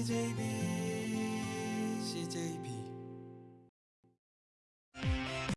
DJ